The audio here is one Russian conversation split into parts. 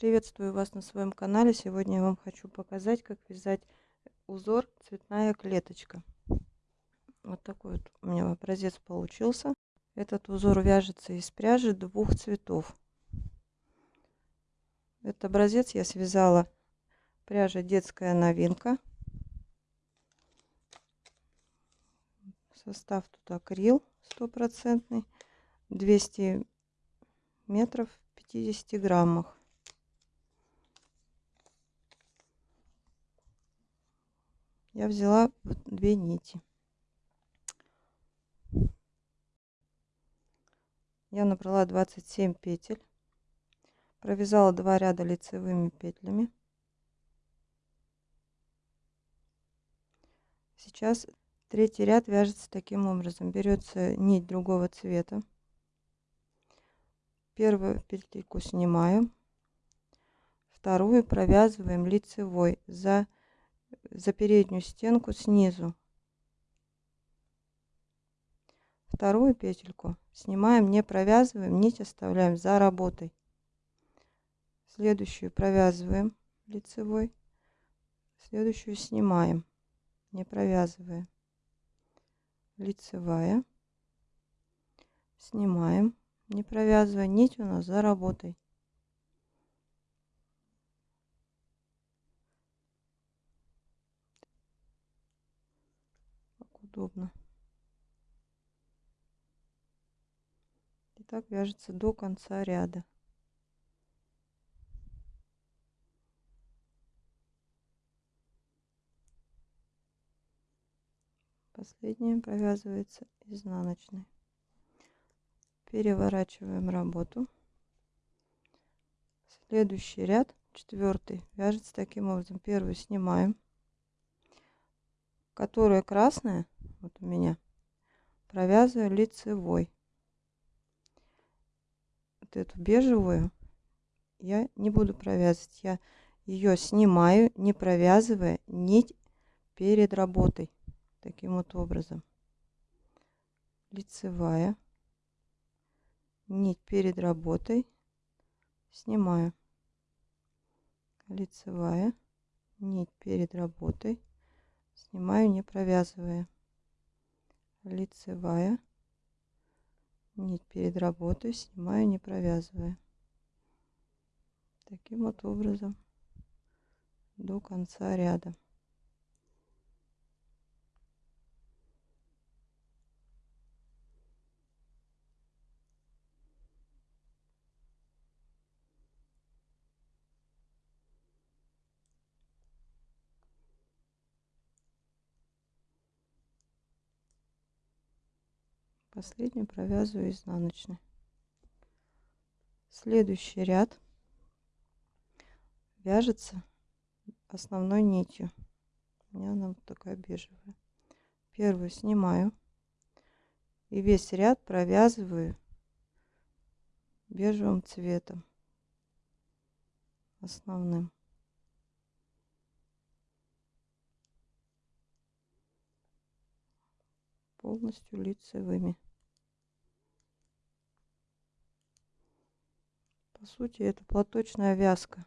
Приветствую вас на своем канале. Сегодня я вам хочу показать, как вязать узор цветная клеточка. Вот такой вот у меня образец получился. Этот узор вяжется из пряжи двух цветов. Этот образец я связала пряжа детская новинка. Состав тут акрил стопроцентный. 200 метров в 50 граммах. Я взяла две нити. Я набрала 27 петель. Провязала два ряда лицевыми петлями. Сейчас третий ряд вяжется таким образом. Берется нить другого цвета. Первую петельку снимаю. Вторую провязываем лицевой за, за переднюю стенку снизу. Вторую петельку снимаем, не провязываем, нить оставляем за работой. Следующую провязываем лицевой. Следующую снимаем, не провязывая. Лицевая. Снимаем не провязывая нить у нас за работой. Как удобно. И так вяжется до конца ряда. Последняя провязывается изнаночной переворачиваем работу следующий ряд четвертый вяжется таким образом первый снимаем которая красная вот у меня провязываю лицевой. Вот эту бежевую я не буду провязывать. Я ее снимаю не провязывая нить перед работой таким вот образом. Лицевая. Нить перед работой. Снимаю. Лицевая. Нить перед работой. Снимаю не провязывая лицевая. Нить перед работой снимаю не провязывая. Таким вот образом. До конца ряда последнюю провязываю изнаночной следующий ряд вяжется основной нитью. У меня она вот такая бежевая. Первую снимаю и весь ряд провязываю бежевым цветом основным. Полностью лицевыми. По сути, это платочная вязка.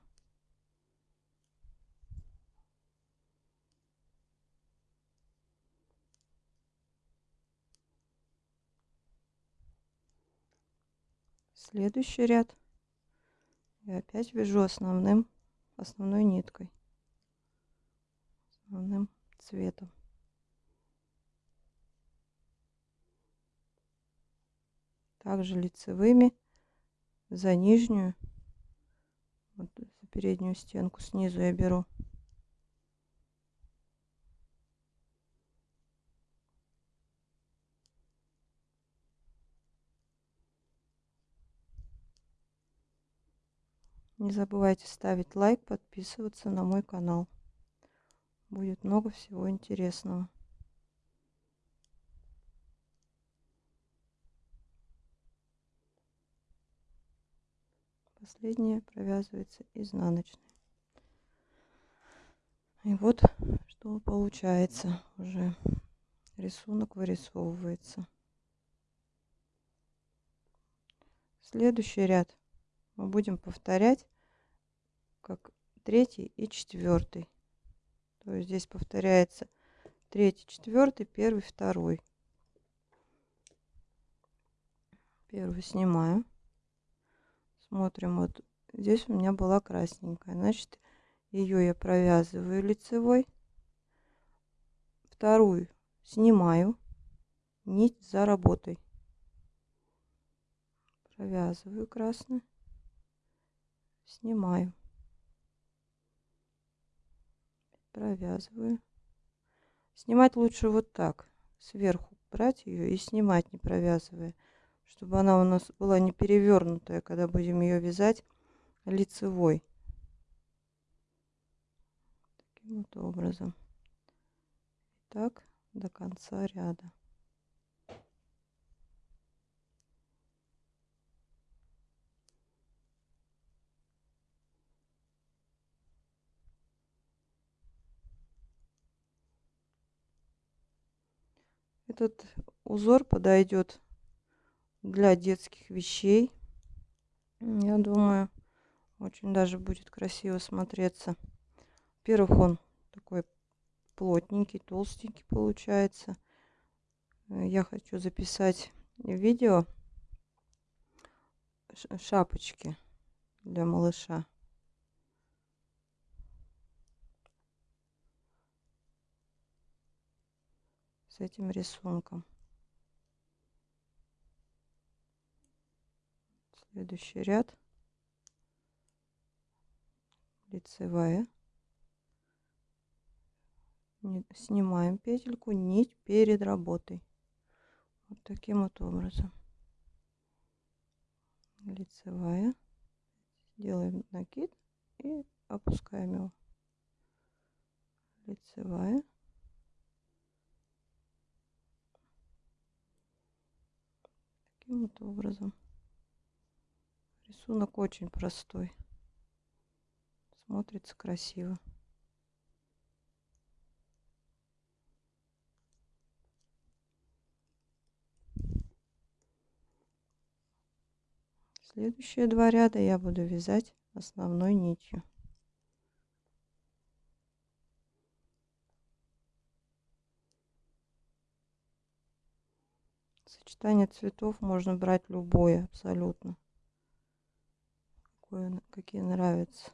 Следующий ряд я опять вяжу основным, основной ниткой, основным цветом. также лицевыми за нижнюю вот за переднюю стенку снизу я беру Не забывайте ставить лайк, подписываться на мой канал. Будет много всего интересного. Последняя провязывается изнаночной и вот что получается уже рисунок вырисовывается следующий ряд мы будем повторять как третий и четвертый. То есть здесь повторяется третий, четвертый, первый, второй. Первый снимаю. Смотрим, вот здесь у меня была красненькая. Значит, ее я провязываю лицевой. Вторую снимаю нить за работой. Провязываю красную. Снимаю. провязываю. Снимать лучше вот так, сверху брать ее и снимать, не провязывая, чтобы она у нас была не перевернутая, когда будем ее вязать лицевой. Таким вот образом. Так до конца ряда. Этот узор подойдет для детских вещей. Я думаю, очень даже будет красиво смотреться. Во-первых, он такой плотненький, толстенький получается. Я хочу записать видео шапочки для малыша. с этим рисунком. Следующий ряд. Лицевая. Снимаем петельку, нить перед работой. Вот таким вот образом. Лицевая. Делаем накид и опускаем его. Лицевая. таким вот образом. Рисунок очень простой. Смотрится красиво. Следующие два ряда я буду вязать основной нитью. Сочетание цветов можно брать любое абсолютно. Какое, какие нравятся.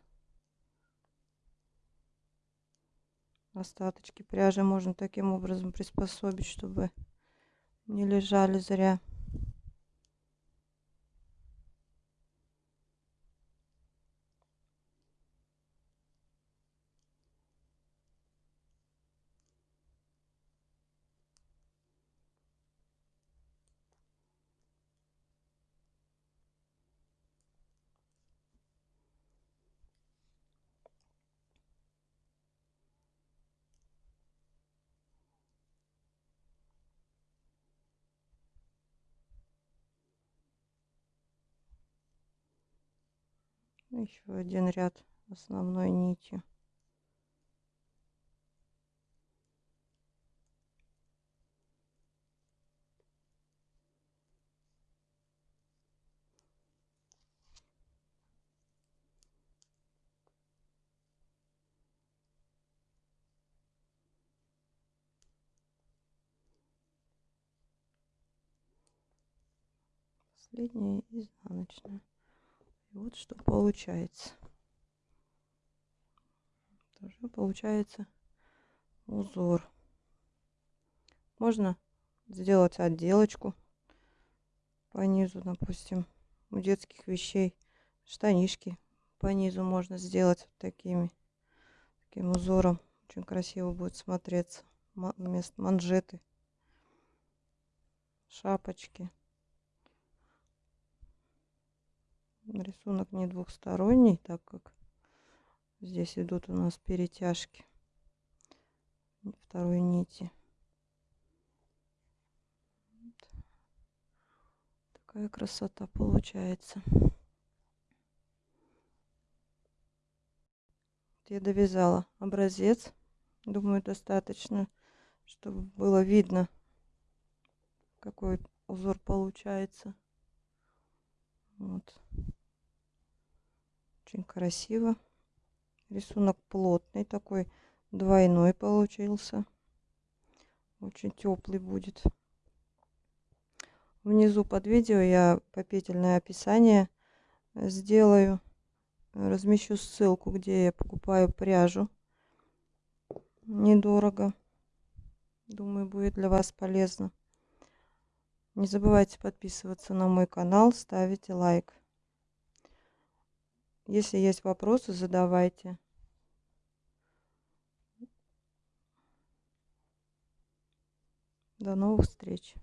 Остаточки пряжи можно таким образом приспособить, чтобы не лежали зря. Еще один ряд основной нитью последняя изнаночная и вот что получается. Тоже получается узор. Можно сделать отделочку по низу, допустим, у детских вещей. Штанишки по низу можно сделать вот такими, таким узором. Очень красиво будет смотреться. Вместо манжеты, шапочки. Рисунок не двухсторонний, так как здесь идут у нас перетяжки второй нити. Такая красота получается. Я довязала образец. Думаю, достаточно, чтобы было видно, какой узор получается. Вот. Очень красиво. Рисунок плотный такой, двойной получился. Очень теплый будет. Внизу под видео я попетельное описание сделаю. Размещу ссылку, где я покупаю пряжу. Недорого. Думаю, будет для вас полезно. Не забывайте подписываться на мой канал, ставите лайк. Если есть вопросы, задавайте. До новых встреч!